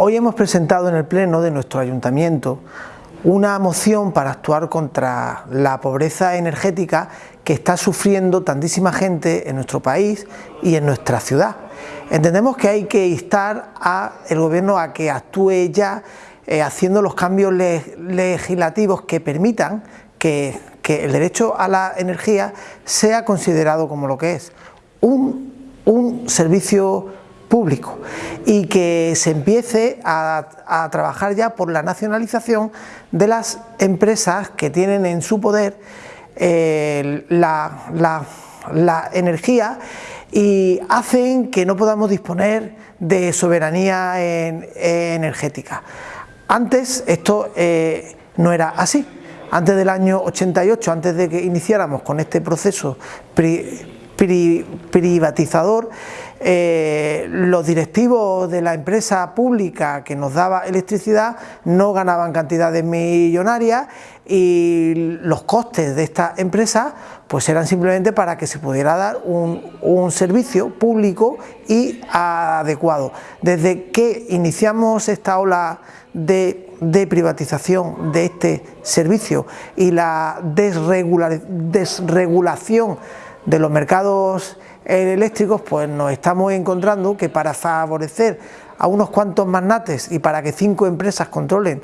Hoy hemos presentado en el Pleno de nuestro Ayuntamiento una moción para actuar contra la pobreza energética que está sufriendo tantísima gente en nuestro país y en nuestra ciudad. Entendemos que hay que instar al gobierno a que actúe ya eh, haciendo los cambios legislativos que permitan que, el derecho a la energía sea considerado como lo que es, un, un servicio público y que se empiece a, trabajar ya por la nacionalización de las empresas que tienen en su poder eh, la, energía y hacen que no podamos disponer de soberanía energética. Antes esto eh, no era así. Antes del año 88, antes de que iniciáramos con este proceso privatizador, eh, los directivos de la empresa pública que nos daba electricidad no ganaban cantidades millonarias y los costes de esta empresa pues eran simplemente para que se pudiera dar un, servicio público y adecuado. Desde que iniciamos esta ola de, de privatización de este servicio y la desregulación de los mercados eléctricos, pues nos estamos encontrando que para favorecer a unos cuantos magnates y para que cinco empresas controlen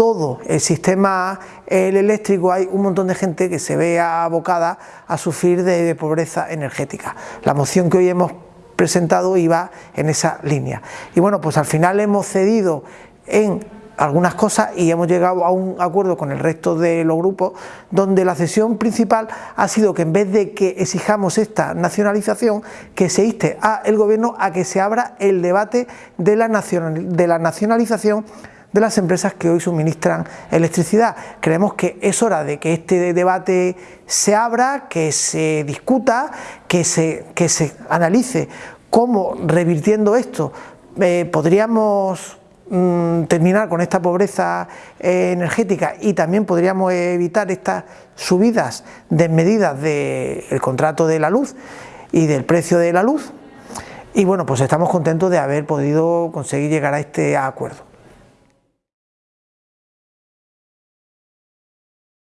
todo el sistema eléctrico hay un montón de gente que se ve abocada a sufrir de, pobreza energética. La moción que hoy hemos presentado iba en esa línea. Y bueno, pues al final hemos cedido en algunas cosas y hemos llegado a un acuerdo con el resto de los grupos donde la cesión principal ha sido que en vez de que exijamos esta nacionalización, que se inste a el gobierno a que se abra el debate de la, de la nacionalización de las empresas que hoy suministran electricidad. Creemos que es hora de que este debate se abra, que se discuta, que se, que se analice cómo revirtiendo esto eh, podríamos Mm, terminar con esta pobreza eh, energética y también podríamos evitar estas subidas desmedidas del contrato de la luz y del precio de la luz y bueno pues estamos contentos de haber podido conseguir llegar a este acuerdo.